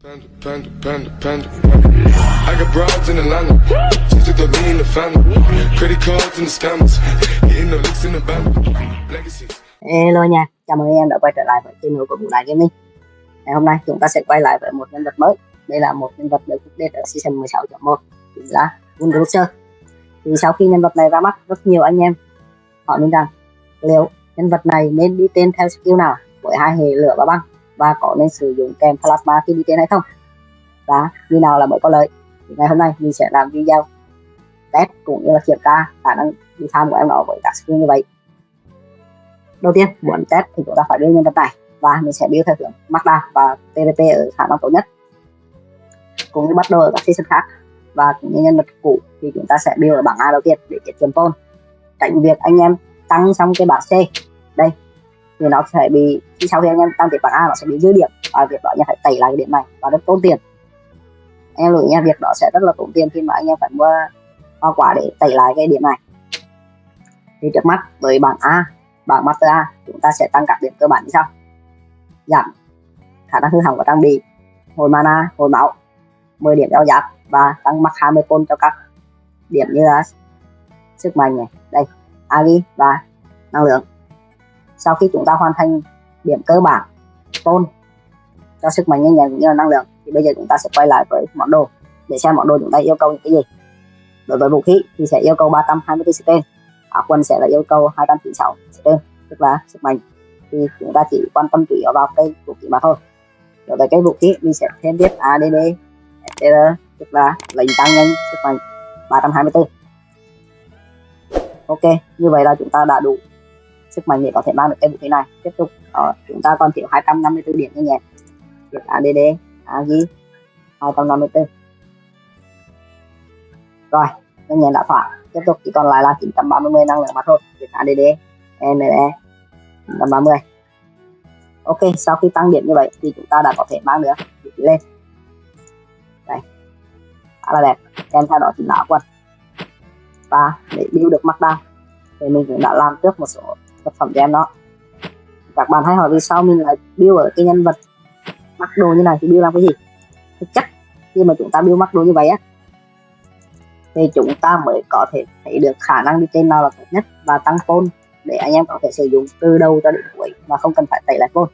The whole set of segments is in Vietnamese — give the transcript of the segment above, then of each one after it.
Panda, panda, panda, panda. I got broads in Atlanta. Just took the lean in the family. Credit cards in the scammers. Hitting the licks in the band. Legacies. Hello nha, chào mừng anh em đã quay trở lại với channel của Vũ Đại Gaming Ngày hôm nay chúng ta sẽ quay lại với một nhân vật mới Đây là một nhân vật được update ở Season 16.1 Chính là Wunderusher Thì sau khi nhân vật này ra mắt, rất nhiều anh em hỏi nên rằng Liệu nhân vật này nên đi tên theo skill nào với hai hệ lửa và băng và có nên sử dụng kèm Plasma khi đi trên hay không? Và như nào là mới có lợi? Thì Ngày hôm nay mình sẽ làm video test cũng như là kiểm tra khả năng đi tham của em nó với các skill như vậy. Đầu tiên, muốn test thì chúng ta phải đưa nhân vật này và mình sẽ build theo hướng Magda và PVP ở khả năng tốt nhất. Cũng như bắt đầu ở các season khác. Và cũng như nhân vật cũ thì chúng ta sẽ build ở bảng A đầu tiên để tiết kiệm tôn tránh việc anh em tăng xong cái bảng C. Đây thì nó sẽ bị, khi sau khi anh em tăng tiếp bảng A nó sẽ bị dư điểm và việc đó anh em phải tẩy lại cái điểm này và rất tốn tiền. Anh em lưu ý nha, việc đó sẽ rất là tốn tiền khi mà anh em phải mua hoa quả để tẩy lại cái điểm này. Thì trước mắt với bảng A, bảng Master A, chúng ta sẽ tăng các điểm cơ bản như sau. Giảm khả năng hư hỏng của trang bị, hồi mana, hồi máu 10 điểm đeo giáp và tăng max 20 côn cho các điểm như là sức mạnh này. Đây, agi và năng lượng sau khi chúng ta hoàn thành điểm cơ bản, tôn cho sức mạnh nhanh nhẹn cũng như là năng lượng, thì bây giờ chúng ta sẽ quay lại với món đồ để xem món đồ chúng ta yêu cầu những cái gì. Đối với vũ khí thì sẽ yêu cầu 324 tên, áo quần sẽ là yêu cầu 296 tên, tức là sức mạnh. Thì chúng ta chỉ quan tâm chủ yếu vào cái vũ khí mà thôi. Đối với cái vũ khí, mình sẽ thêm tiếp ADD STR tức là lệnh tăng nhanh sức mạnh 324 ok, như vậy là chúng ta đã đủ sức mạnh để có thể mang được cái vũ khí này. Tiếp tục đó, chúng ta còn thiếu 254 điểm nhanh nhẹn điểm ADD AG 254 rồi nhanh nhẹn đã thỏa. Tiếp tục chỉ còn lại là 930 năng lượng mà thôi. Việc ADD NE 930 ok sau khi tăng điểm như vậy thì chúng ta đã có thể mang được vũ khí lên. Đây. Khá là đẹp. Kèm theo đó chính là quần. Và để build được mắt đa thì mình cũng đã làm trước một số vật phẩm của em đó. Các bạn hãy hỏi vì sao mình lại build ở cái nhân vật mặc đồ như này thì build làm cái gì? Thực chất, khi mà chúng ta build mặc đồ như vậy á, thì chúng ta mới có thể thấy được khả năng đi trên nào là tốt nhất và tăng phone để anh em có thể sử dụng từ đầu cho đến cuối mà không cần phải tẩy lại phone.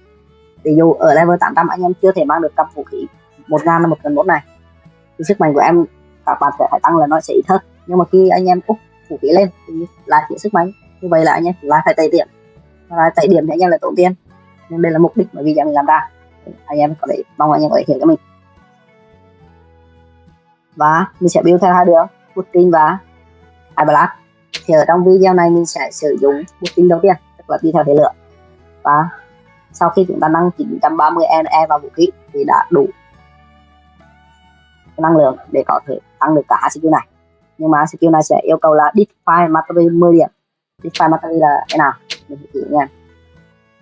Ví dụ ở level 800 anh em chưa thể mang được cặp vũ khí một ngàn là một gần một này, thì sức mạnh của em các bạn sẽ phải tăng là nó sẽ ít hơn. Nhưng mà khi anh em úp vũ khí lên thì lại chỉ sức mạnh như vậy là anh em lại phải tẩy điểm. Và tẩy điểm thì anh em lại tốn tiền. Nên đây là mục đích mà video mình làm ra. Anh em có thể, mong anh em có thể hiểu cho mình. Và mình sẽ build theo hai đường Putin và iBlack thì ở trong video này mình sẽ sử dụng Putin đầu tiên, tức là đi theo thế lượng và sau khi chúng ta nâng 930 NE vào vũ khí thì đã đủ năng lượng để có thể tăng được cả hai skill này. Nhưng mà skill này sẽ yêu cầu là define material 10 điểm define Mastery là thế nào? Mình thử nha.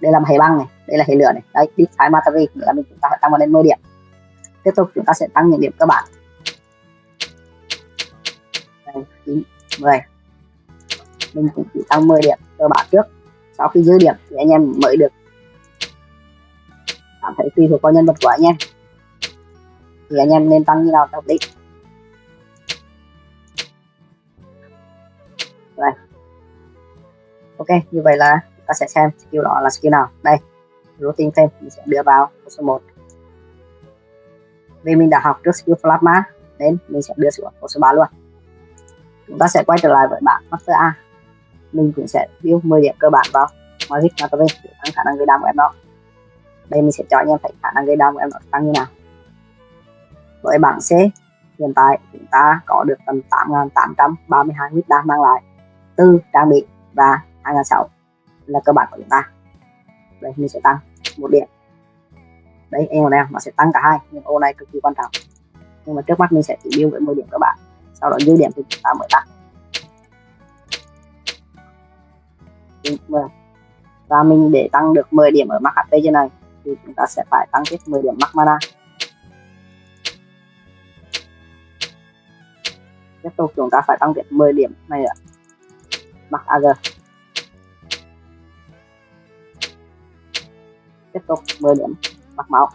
Đây là hệ băng này đây là hệ lửa này. Đấy define Mastery nghĩa là mình chúng ta phải tăng vào lên 10 điểm. Tiếp tục chúng ta sẽ tăng những điểm cơ bản. Đây, 9, 10 mình cũng chỉ tăng 10 điểm cơ bản trước. Sau khi dư điểm thì anh em mới được cảm thấy tùy thuộc vào nhân vật của anh em. Thì anh em nên tăng như nào hợp lý ok, như vậy là ta sẽ xem skill đó là skill nào. Đây, routine thêm, mình sẽ đưa vào số 1 vì mình đã học trước skill plasma nên mình sẽ đưa xuống số 3 luôn. Chúng ta sẽ quay trở lại với bảng master A. Mình cũng sẽ build 10 điểm cơ bản vào Magic mastery để tăng khả năng gây đam của em đó. Đây, mình sẽ cho anh em thấy khả năng gây đam của em nó tăng như nào. Với bảng C, hiện tại chúng ta có được tầm 8.832 mít đam mang lại. Từ trang bị và 2006 là cơ bản của chúng ta. Đây, mình sẽ tăng một điểm. Đấy, em này nó sẽ tăng cả hai, nhưng ô này cực kỳ quan trọng. Nhưng mà trước mắt mình sẽ chỉ build với 10 điểm cơ bản, sau đó dư điểm thì chúng ta mới tăng. Vâng. Và mình để tăng được 10 điểm ở max HP trên này, thì chúng ta sẽ phải tăng tiếp 10 điểm max mana. Tiếp tục, chúng ta phải tăng tiếp 10 điểm này ạ. Max AG tiếp tục 10 điểm, mặc máu.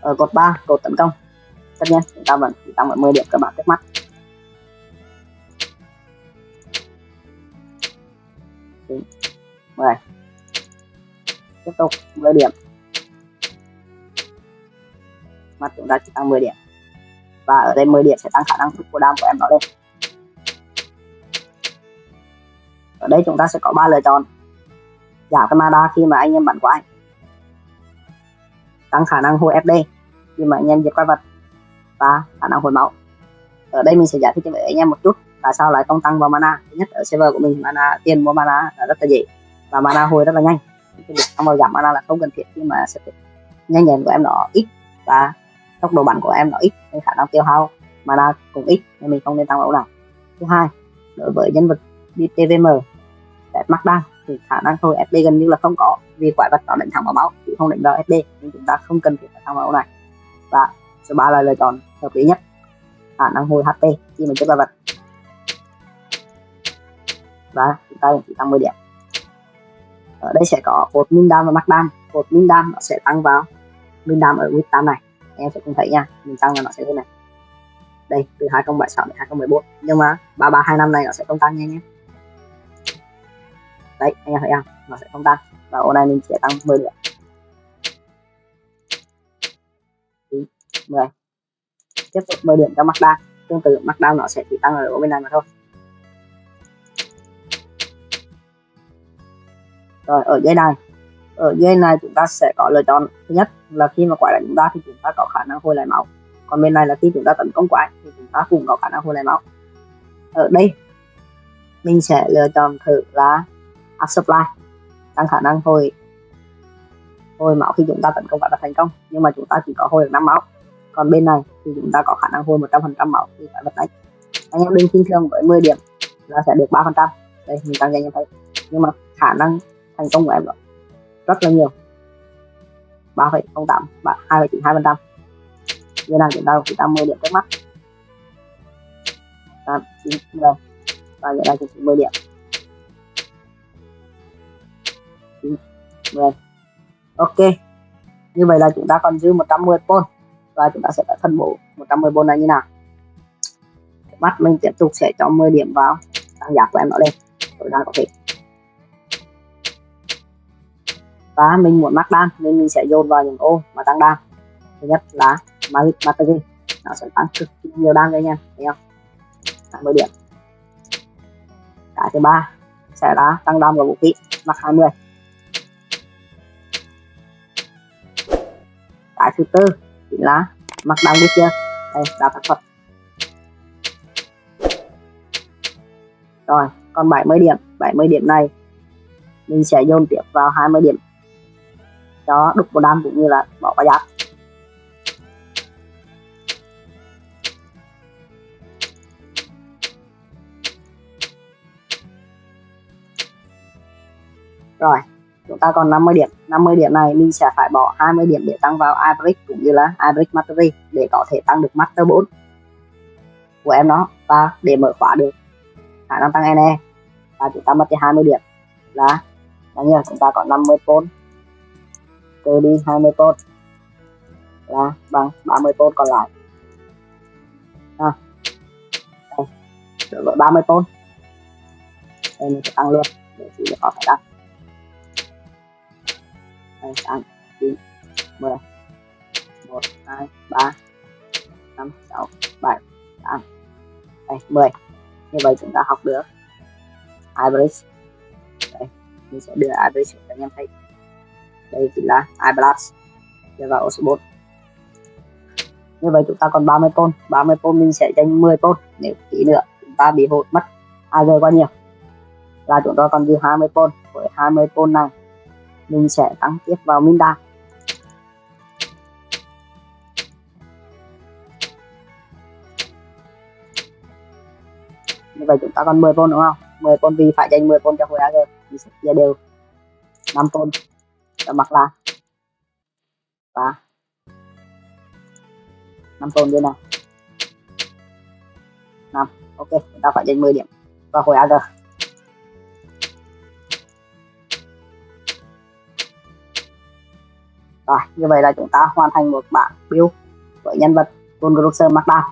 Ở cột 3 cột tấn công. Tất nhiên, chúng ta vẫn, chúng ta vẫn 10 điểm các bạn trước mắt. Mười. Tiếp tục 10 điểm. Mặt chúng ta chỉ tăng 10 điểm. Và ở đây 10 điểm sẽ tăng khả năng thúc của đam của em đó lên. Ở đây chúng ta sẽ có ba lựa chọn giảm cái mana khi mà anh em bắn quái tăng khả năng hồi FD khi mà anh em diệt quái vật và khả năng hồi máu. Ở đây mình sẽ giải thích cho anh em một chút tại sao lại không tăng vào mana. Thứ nhất, ở server của mình mana, tiền mua mana là rất là dễ và mana hồi rất là nhanh. Cái việc tăng vào giảm mana là không cần thiết khi mà sẽ nhanh nhẹn của em nó ít và tốc độ bắn của em nó ít nên khả năng tiêu hao mana cũng ít nên mình không nên tăng vào nào. Thứ hai, đối với nhân vật đi TVM đẹp mắc đan thì khả năng thôi FD gần như là không có, vì quái vật nó đánh thẳng vào máu, chứ không đánh vào FD nên chúng ta không cần thiết phải vào máu này. Và số 3 là lựa chọn hợp lý nhất, khả năng hồi HP khi mình chết quái vật. Và chúng ta chỉ tăng 10 điểm. Ở đây sẽ có cột min đam và mắc đam cột min đam nó sẽ tăng vào min đam ở width tam này. Em sẽ cùng thấy nha, mình tăng là nó sẽ thế này. Đây, từ 2076 đến 2014 nhưng mà 3325 này nó sẽ không tăng nha nhé đấy, anh em thấy không? Nó sẽ không tăng. Và ô này mình sẽ tăng 10 điểm. 10 tiếp tục 10 điểm cho Mazda tương tự Mazda nó sẽ chỉ tăng ở bên này mà thôi. Rồi, ở dây này. Ở dây này chúng ta sẽ có lựa chọn thứ nhất là khi mà quái đánh chúng ta thì chúng ta có khả năng hồi lại máu. Còn bên này là khi chúng ta tấn công quái thì chúng ta cũng có khả năng hồi lại máu. Ở đây, mình sẽ lựa chọn thử là áp supply tăng khả năng hồi hồi máu khi chúng ta tấn công và thành công nhưng mà chúng ta chỉ có hồi được 5 máu. Còn bên này thì chúng ta có khả năng hồi 100% máu thì phải vật đánh anh em đừng kinh thường với 10 điểm là sẽ được 3 phần trăm. Đây mình tăng nhanh như thấy nhưng mà khả năng thành công của em đó rất là nhiều. 3,08 2,92 phần trăm. Như này chúng ta chỉ tăng 10 điểm trước mắt. 8, 9, 10 và như này chỉ 10 điểm. 10 ok. Như vậy là chúng ta còn dư 110 pol và chúng ta sẽ đã phân bổ 110 pol này như nào? Mắt mình tiếp tục sẽ cho 10 điểm vào tăng giá của em nó lên. Tối đa có thể. Và mình muốn mắc đan nên mình sẽ dồn vào những ô mà tăng đan thứ nhất là magic battery nó sẽ tăng cực nhiều đan đây nha thấy không? 10 điểm. Cái thứ ba sẽ là tăng đam của vũ khí. Mắc 20 cái thứ tư chính là mặt bằng được chưa? Đây là tác thuật rồi, còn 70 điểm. 70 điểm này, mình sẽ dồn tiếp vào 20 điểm. Cho đục bộ đam cũng như là bỏ vào giáp. Rồi chúng ta còn 50 điểm. 50 điểm này mình sẽ phải bỏ 20 điểm để tăng vào average cũng như là average mastery để có thể tăng được master 4 của em nó và để mở khóa được khả năng tăng NE và chúng ta mất đi 20 điểm là bao nhiêu? Chúng ta có 50 pôn trừ đi 20 pôn là bằng 30 pôn còn lại. À, đây, 30 pôn đây mình sẽ tăng luôn để chỉ có phải tăng hai tám chín mười. Một, hai, ba. Năm, sáu, bảy. Tám đây, mười. Như vậy chúng ta học được average đây, mình sẽ đưa average cho anh em thấy. Đây chính là iBlast đưa vào số 4 như vậy chúng ta còn 30 pôn. 30 pôn mình sẽ dành 10 pôn. Nếu tí nữa chúng ta bị hụt mất AG quá nhiều. Là chúng ta còn dư 20 pôn. Với 20 pôn này mình sẽ tăng tiếp vào minh Minda như vậy chúng ta còn 10 pôn đúng không? 10 pôn vì phải dành 10 pôn cho khối AG thì sẽ chia đều. 5 pôn cho mặt là và 5 pôn như nào? 5 ok, chúng ta phải dành 10 điểm vào khối AG rồi, như vậy là chúng ta hoàn thành một bảng build với nhân vật Gungrosser Markdown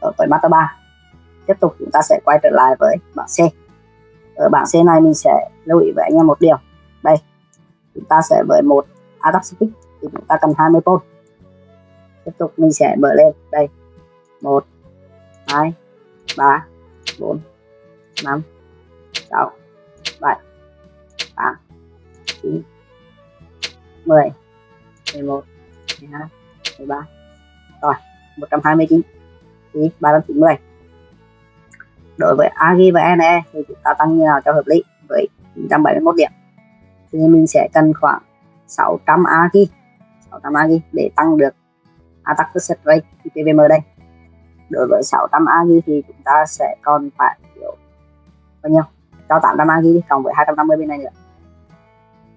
ở với Master 3 tiếp tục chúng ta sẽ quay trở lại với bảng C. Ở bảng C này mình sẽ lưu ý với anh em một điều. Đây, chúng ta sẽ với một attack speed thì chúng ta cần 20 pôn tiếp tục mình sẽ mở lên. Đây, một, hai, ba, bốn, năm, sáu, bảy, tám, chín mười. Mười một, mười hai, mười ba. Rồi, một trăm hai mươi chín. Thì ba trăm chín mươi. Đối với Agi và NE thì chúng ta tăng như nào cho hợp lý? Với 971 điểm. Thì mình sẽ cần khoảng 600 Agi 600 Agi để tăng được attack success rate PVM đây. Đối với 600 Agi thì chúng ta sẽ còn phải kiểu bao nhiêu? Cho 800 Agi cộng với 250 bên này nữa.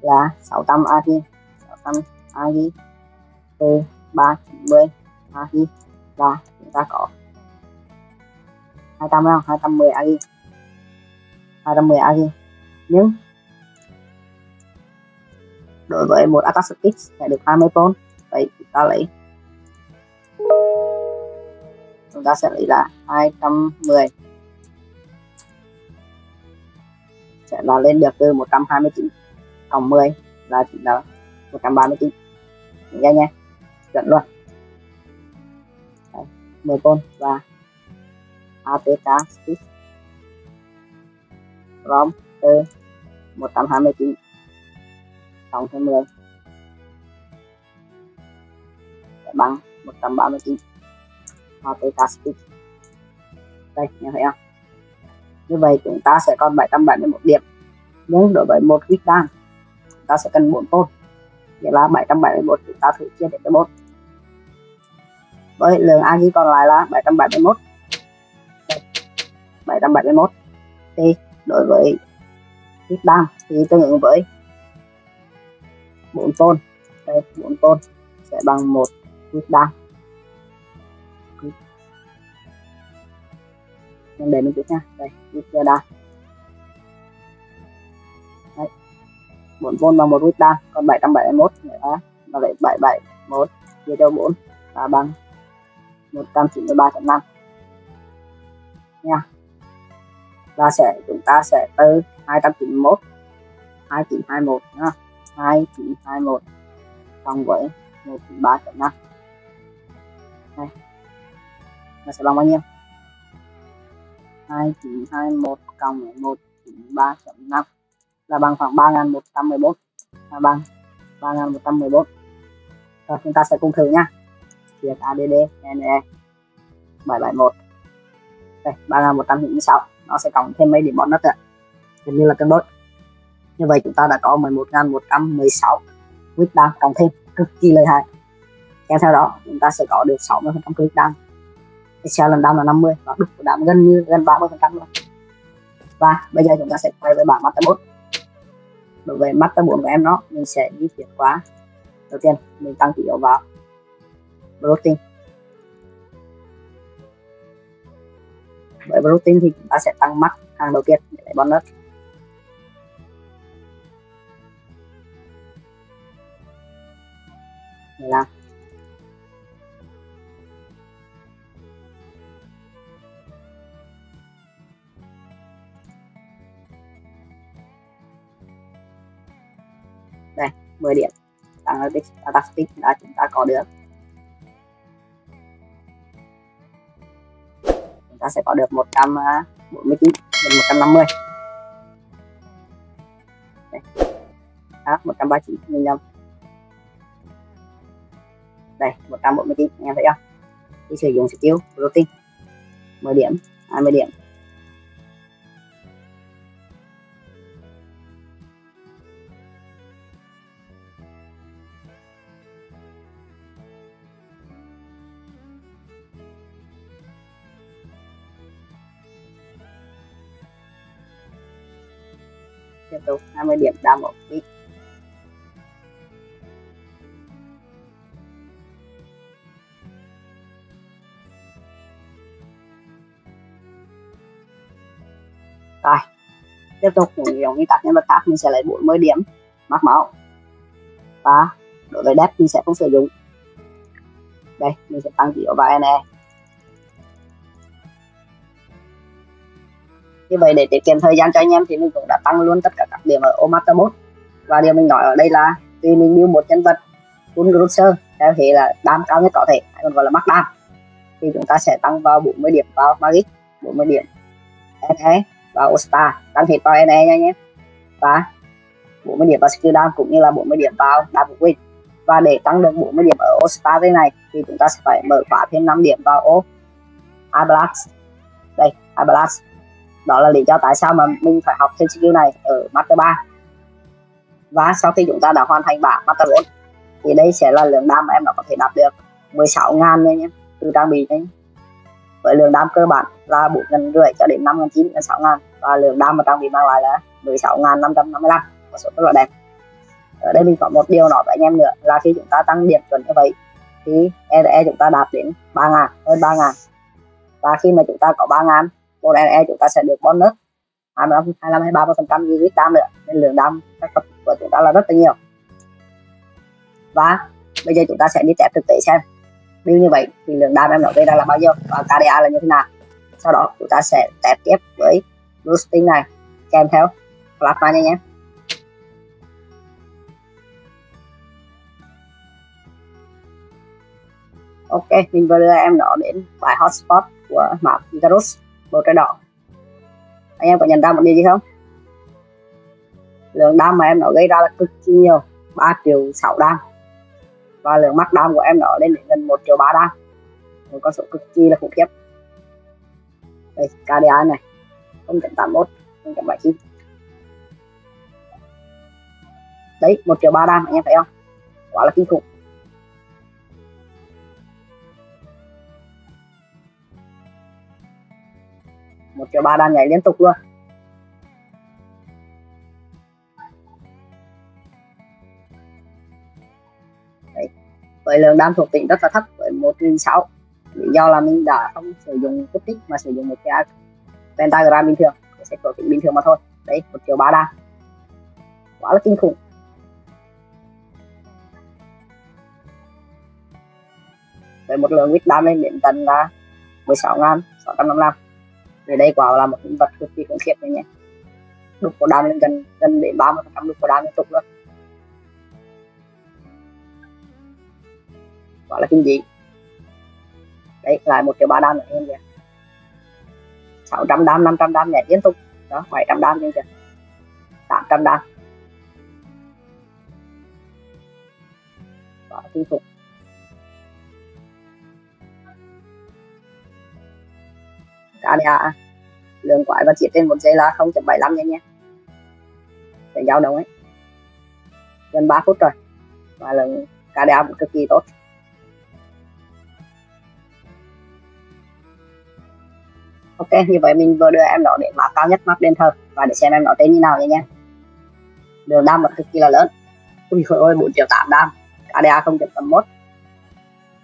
Là 600 Agi 600 Agi từ 390 Agi là chúng ta có 200 không? 210 agi 210 agi nhưng đối với một attack X sẽ được 20 pon vậy chúng ta lấy, chúng ta sẽ lấy là 210 sẽ là lên được từ 129 cộng 10 là chỉ là 139 nghe dạ nha. Chuẩn luôn. Đấy, 10 pon và APK Speed ROM từ 129 cộng thêm 10 sẽ dạ bằng 139 APK Speed đây nghe thấy không? Như vậy chúng ta sẽ còn 771 điểm. Nhưng đối với một quick down chúng ta sẽ cần 4 tôn nghĩa là 771 chúng ta thử chia đến cho 4 với lượng agi còn lại là 771 771 thì đối với ít đam thì tương ứng với 4 tôn. Đây 4 tôn sẽ bằng một ít đam nên để mình chút nha. Đây ít đam 4 tôn bằng một huyết đam còn 771 nữa nó lại 771 chia cho 4 là bằng 193.5 nha. Là sẽ, chúng ta sẽ từ 291 2921 nha 2921 cộng với 193.5 này nó sẽ bằng bao nhiêu? 2921 cộng với 193.5 là bằng khoảng 3114 là bằng 3114 rồi, chúng ta sẽ cùng thử nhá. Việc ADD NE 771 đây 3196 nó sẽ cộng thêm mấy điểm bonus nữa gần như là cân đối. Như vậy chúng ta đã có 11.116 quyết đam cộng thêm, cực kỳ lợi hại. Kèm theo đó, chúng ta sẽ có được 60 phần trăm quyết đam Excel lần đam là 50 và đúc của đám gần như gần 30 phần trăm luôn. Và bây giờ chúng ta sẽ quay với bảng Master 4 đối với Master 4 của em nó, mình sẽ di chuyển qua. Đầu tiên, mình tăng chỉ yếu vào. Protein. Với protein thì chúng ta sẽ tăng mắt hàng đầu tiên, để lấy bonus làm 10 điểm. Analytics ở attack speed đã chúng ta có được. Chúng ta sẽ có được 149 đến 150 Đây. Đó, 139 nhân nhầm đây 149 anh em thấy không? Thì sử dụng skill protein 10 điểm 20 điểm. Double click rồi, tiếp tục. Cũng giống như các nhân vật khác, mình sẽ lấy 40 điểm. Mắc máu. Và đối với đẹp mình sẽ không sử dụng. Đây, mình sẽ tăng chiều vào NE như vậy để tiết kiệm thời gian cho anh em thì mình cũng đã tăng luôn tất cả các điểm ở ô mode và điều mình nói ở đây là vì mình build một nhân vật full grocer theo thế là đam cao nhất có thể, hay còn gọi là max đam thì chúng ta sẽ tăng vào 40 điểm vào magic 40 điểm NE và Ostar tăng hết vào NE nha nhé và 40 điểm vào skill down cũng như là 40 điểm vào đam của win. Và để tăng được 40 điểm ở Ostar thế này thì chúng ta sẽ phải mở khóa thêm 5 điểm vào O Ablast đây Ablast đó là lý do tại sao mà mình phải học thêm skill này ở Master 3 và sau khi chúng ta đã hoàn thành bảng Master 4 thì đây sẽ là lượng đam mà em đã có thể đạt được 16.000 nha nhé, từ trang bị này. Với lượng đam cơ bản là 4 ngàn rưỡi cho đến 5 ngàn 9 ngàn 6 ngàn, và lượng đam mà trang bị mang lại là 16 ngàn 555 một số rất là đẹp. Ở đây mình có một điều nói với anh em nữa, là khi chúng ta tăng điểm chuẩn như vậy, thì ERE chúng ta đạt đến 3 ngàn, hơn 3 ngàn. Và khi mà chúng ta có 3 ngàn một EE chúng ta sẽ được bonus. 25 25 23 phần trăm gì đam nữa. Nên lượng đam các tập của chúng ta là rất là nhiều. Và bây giờ chúng ta sẽ đi test thực tế xem nếu như vậy thì lượng đam em nói gây ra là bao nhiêu và KDA là như thế nào. Sau đó chúng ta sẽ test tiếp với boosting này kèm theo plasma nha nhé. Ok, mình vừa đưa em nó đến bài hotspot của map Icarus màu trái đỏ. Anh em có nhận ra một điều gì không? Lượng đam mà em nó gây ra là cực kỳ nhiều 3 triệu 6 đam. Và lượng mắc đam của em nó lên đến gần 1 triệu 3 đam. Một con số cực kỳ là khủng khiếp. Đây KDA này. 0.81 0.79 đấy 1 triệu 3 đam, anh em thấy không? Quá là kinh khủng. Một triệu ba đam nhảy liên tục luôn. Đấy. với lượng đam thuộc tính rất là thấp, với một nghìn sáu. Lý do là mình đã không sử dụng cốt tích mà sử dụng một cái pentagram bình thường. Sẽ thuộc tính bình thường mà thôi. Đấy, một triệu ba đam quá là kinh khủng. Với một lượng vít đam lên đến tận là 16 ngàn 655 về đây quả là một nhân vật cực kỳ khủng khiếp này nhé đục của đam lên gần gần đến 30 phần trăm đục của đam liên tục luôn. Quả là kinh dị. Đấy, lại một triệu ba đam nữa em kìa. 600 đam 500 đam nhảy liên tục. Đó 700 đam như kìa. 800 đam quả kinh khủng. KDA lượng quái và chiết trên một giây là 0.75 nha nha. Để giao động ấy. Gần 3 phút rồi. Và lượng KDA cũng cực kỳ tốt. Ok, như vậy mình vừa đưa em nó đến mã cao nhất map đền thờ và để xem em nó tên như nào nha nha. Đường đam vẫn cực kỳ là lớn. Ui ôi 4 triệu 8 đam. KDA 0.81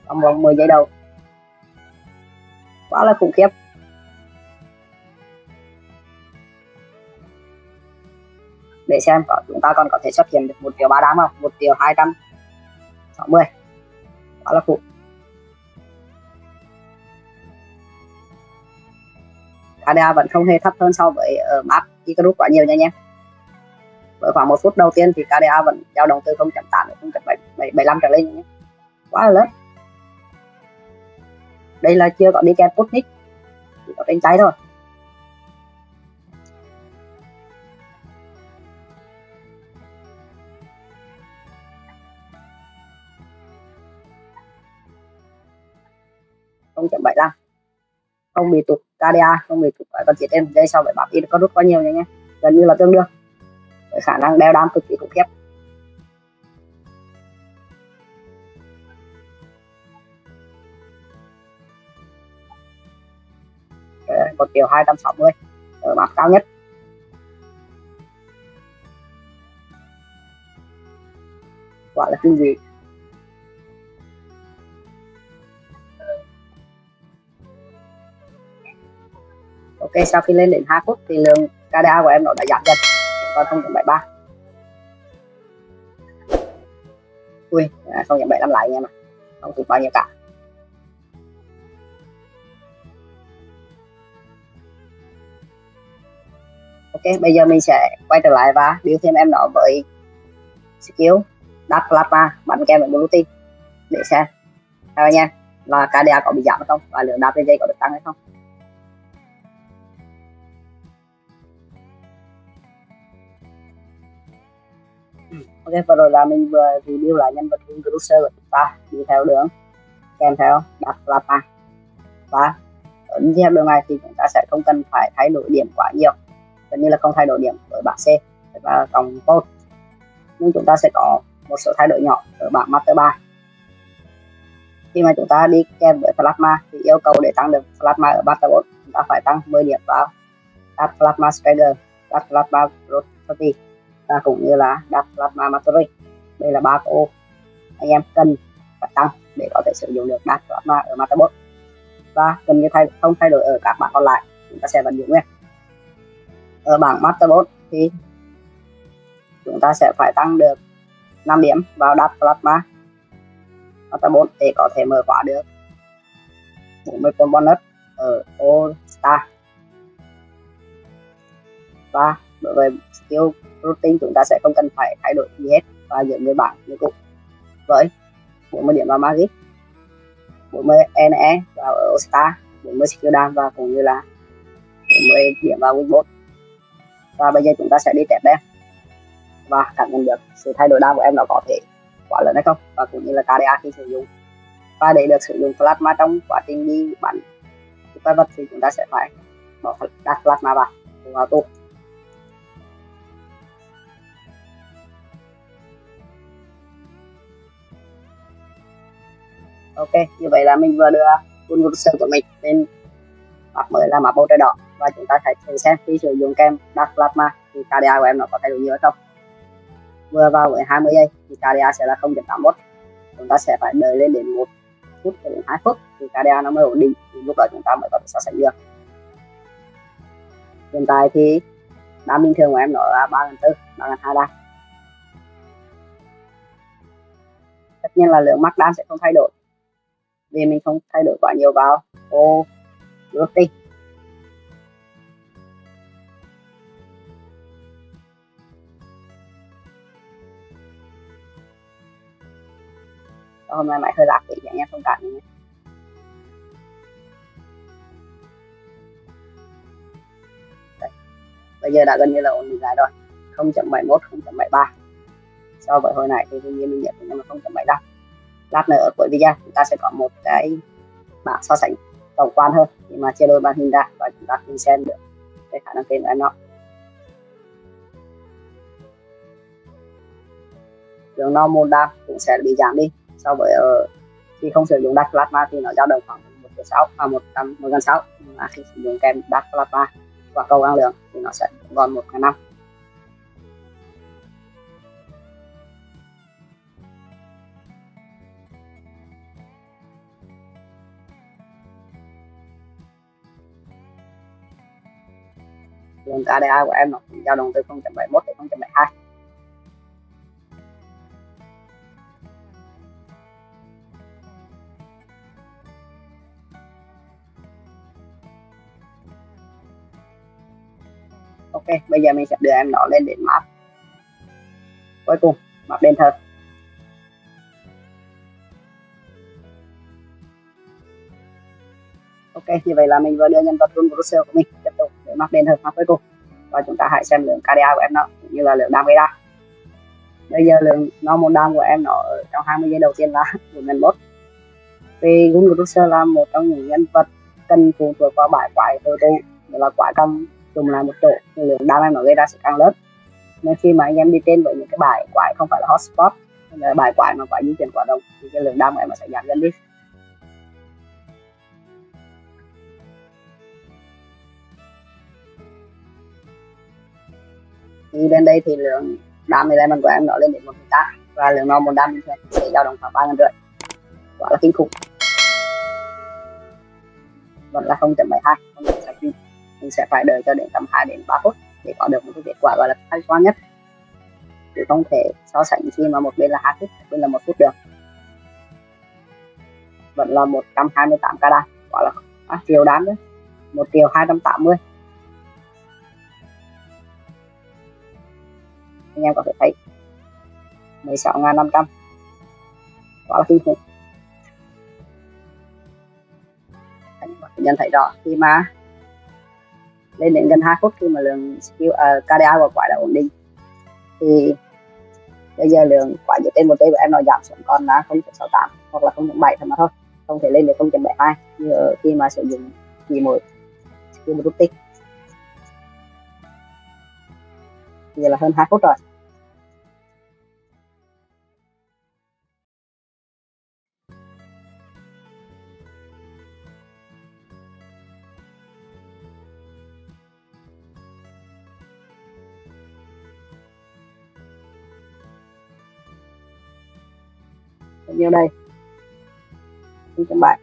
trong vòng 10 giây đầu. Quá là khủng khiếp. Để xem, có chúng ta còn có thể xuất hiện được một triệu ba đám không? Một triệu hai trăm sáu mươi. Đó là phụ KDA vẫn không hề thấp hơn so với ở map Icarus quá nhiều nha nhé. Với khoảng một phút đầu tiên thì KDA vẫn dao động từ 0.8 đến 0.75 trở lên nhé. Quá là lớn. Đây là chưa có đi kèm Putnik. Chỉ có trên cháy thôi. Không bị tụt KDA không bị tụt phải còn chỉ trên dây sau vậy với bắp có rút quá nhiều nha nhé gần như là tương đương. Với khả năng đeo đam cực kỳ khủng khiếp. Ờ, một triệu hai trăm sáu mươi. Ờ, Ở mặt cao nhất. Gọi là kinh dị. Ok sau khi lên đến 2 phút thì lượng KDA của em nó đã giảm dần. Còn 0.73 ui à, không nhận bảy năm lại nha mà không tụt bao nhiêu cả. Ok bây giờ mình sẽ quay trở lại và điều thêm em nó với skill đắt plasma bắn kèm với blue team. Để xem. Theo anh em là KDA có bị giảm hay không? Và lượng đáp trên dây có được tăng hay không? Ok, vừa rồi là mình vừa review lại nhân vật Cruiser của chúng ta đi theo đường. Kèm theo, đặt Lapa. Và đi theo đường này thì chúng ta sẽ không cần phải thay đổi điểm quá nhiều. Gần như là không thay đổi điểm ở bảng C và cộng code nhưng chúng ta sẽ có một số thay đổi nhỏ ở bảng Master 3 khi mà chúng ta đi kèm với plasma thì yêu cầu để tăng được plasma ở Master 4 chúng ta phải tăng 10 điểm vào. Đặt plasma strider đặt plasma velocity và cũng như là đặt plasma mastery đây là ba ô anh em cần phải tăng để có thể sử dụng được đặt plasma ở Master 4 và gần như thay, không thay đổi ở các bảng còn lại, chúng ta sẽ vẫn giữ nguyên ở bảng Master 4 thì chúng ta sẽ phải tăng được 5 điểm vào đặt plasma Master 4 để có thể mở khóa được 40 con bonus ở All Star. Và đối với skill routine chúng ta sẽ không cần phải thay đổi gì hết. Và giữ người bảng như cũ với 40 điểm vào magic 40 NE vào ở Star 40 skill down và cũng như là 40 điểm vào Winbot và bây giờ chúng ta sẽ đi test đen và cảm nhận được sự thay đổi đa của em nó có thể quá lớn hay không? Và cũng như là KDA khi sử dụng. Và để được sử dụng plasma trong quá trình đi bắn quái vật thì chúng ta sẽ phải bỏ đặt plasma vào. Vào tụ ok, như vậy là mình vừa đưa full của mình lên map mới là map bầu trời đỏ. Và chúng ta hãy thử xem khi sử dụng kem Dark Plasma thì KDA của em nó có thay đổi nhiều hay không. Vừa vào với 20 giây thì KDA sẽ là 0.81 chúng ta sẽ phải đợi lên đến một phút cho đến 2 phút thì KDA nó mới ổn định. Thì lúc đó chúng ta mới có thể so sánh được. Hiện tại thì đam bình thường của em nó là 3.4 3 gần 2 đam tất nhiên là lượng mắc đam sẽ không thay đổi thì mình không thay đổi quá nhiều vào. Ô routing hôm nay mày hơi lạc thì anh em thông cảm nhé bây giờ đã gần như là ổn định lại rồi. 0.71 0.73 so với hồi nãy thì tuy nhiên mình nhận nhưng mà 0.75 lát nữa ở cuối video chúng ta sẽ có một cái bảng so sánh tổng quan hơn khi mà chia đôi màn hình ra và chúng ta cùng xem được cái khả năng tên của nó đường no môn đa cũng sẽ bị giảm đi, so với ở khi không sử dụng đắt plasma thì nó dao động khoảng một sáu à một trăm, một gần sáu. Mà khi sử dụng kèm đắt plasma và cầu năng lượng thì nó sẽ còn một ngàn năm. Lượng KDA của em nó cũng dao động từ 0.71 đến 0.72 ok, bây giờ mình sẽ đưa em nó lên đến map. Cuối cùng, map đền thờ ok, như vậy là mình vừa đưa nhân vật run Russell của mình tiếp tục để map cuối cùng và chúng ta hãy xem lượng KDA của em nó, cũng như là lượng đam gây ra bây giờ lượng normal đam của em nó ở trong 20 giây đầu tiên là 4.1 vì Gun Brussels là một trong những nhân vật cần phụ thuộc vào bãi quái hồi tụ là quái cầm cùng là một chỗ. Thì lượng đam em nó gây ra sẽ càng lớn nên khi mà anh em đi trên với những cái bài quái không phải là hotspot là bài quái mà quái di chuyển quá đông thì cái lượng đam của em nó sẽ giảm dần đi. Thì bên đây thì lượng đam element của em nó lên đến một tám và lượng normal đam bình thường sẽ dao động khoảng ba ngàn rưỡi. Quá là kinh khủng. Vẫn là 0.72 không mình sẽ phải đợi cho đến tầm 2 đến 3 phút để có được một cái kết quả gọi là khách quan nhất. Chứ không thể so sánh khi mà một bên là hai phút một bên là một phút được. Vẫn là 128 k đam. Gọi là à, triệu đam đấy một triệu 280 anh em có thể thấy. 16.500 quá là kinh khủng. Anh có thể nhận thấy rõ khi mà lên đến gần 2 phút khi mà lượng skill uh, KDA của quái đã ổn định thì bây giờ lượng quả dựa trên một giây của em nó giảm xuống còn là 0.68 hoặc là 0.7 thôi mà thôi không thể lên được 0.72 như ở khi mà sử dụng chỉ một skill một rút tích. Giờ là hơn 2 phút rồi. Bao đây. Xin chào bạn.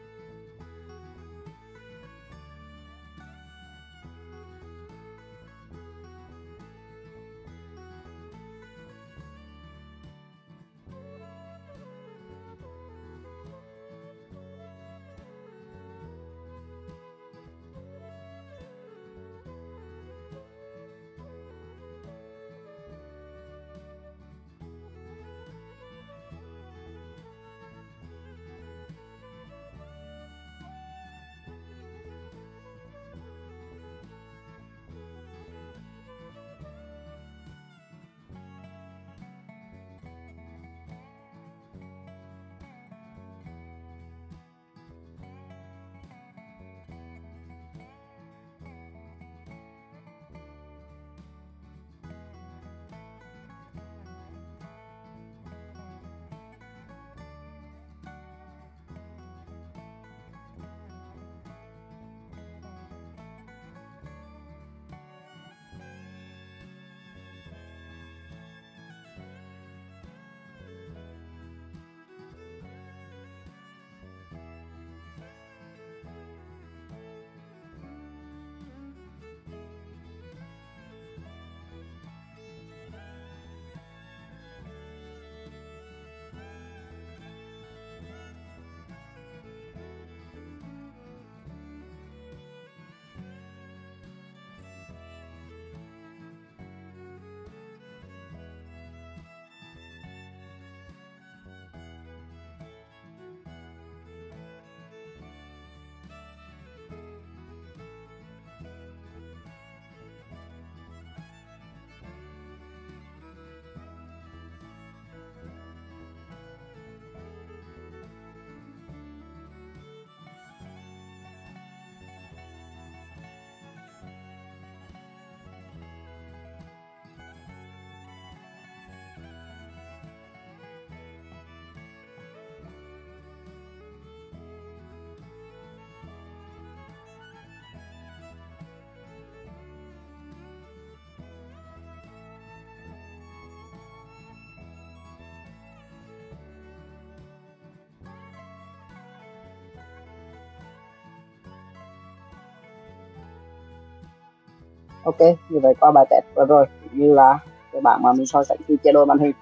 Ok, như vậy qua bài test vừa rồi như là cái bảng mà mình so sánh khi chế độ màn hình,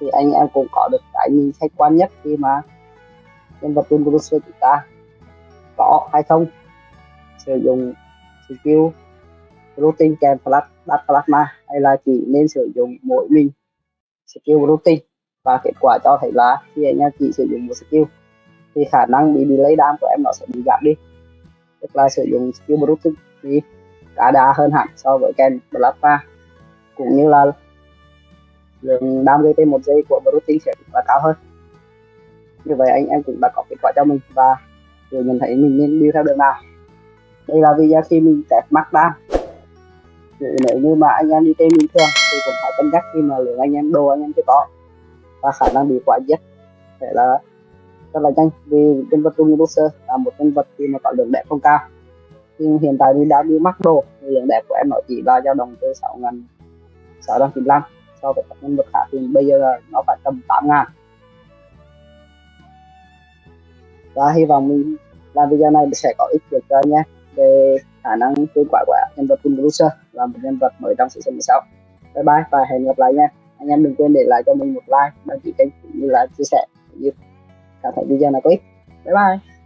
thì anh em cũng có được cái nhìn khách quan nhất khi mà nhân vật trên Bruce chúng ta có hay không? Sử dụng skill routing kèm flash đặt plasma hay là chỉ nên sử dụng mỗi mình skill routing? Và kết quả cho thấy là khi anh em chỉ sử dụng một skill, thì khả năng bị delay đam của em nó sẽ bị giảm đi. Tức là sử dụng skill routing thì đã đa hơn hẳn so với kèn Blappa cũng như là lượng đam gây trên một giây của Brutin sẽ là cao hơn. Như vậy anh em cũng đã có kết quả cho mình và rồi mình thấy mình nên đi theo đường nào. Đây là video khi mình test mắt đam. Nếu như mà anh em đi trên bình thường thì cũng phải cân nhắc khi mà lượng anh em, đồ anh em chưa có. Và khả năng bị quả giết sẽ là rất là nhanh vì nhân vật Trung Booster là một nhân vật khi mà có lượng đẹp không cao nhưng hiện tại thì đã đi mắc đồ. Lượng đẹp của em nó chỉ là dao động từ 6 ngàn 695 so với các nhân vật khác thì bây giờ là nó phải tầm 8 ngàn. Và hy vọng mình làm video này sẽ có ích được cho anh về khả năng kết quả của nhân vật Bruce là một nhân vật mới trong season 16 bye bye và hẹn gặp lại nha. Anh em đừng quên để lại cho mình một like, đăng ký kênh cũng như là chia sẻ. Cũng như cảm thấy video này có ích. Bye bye.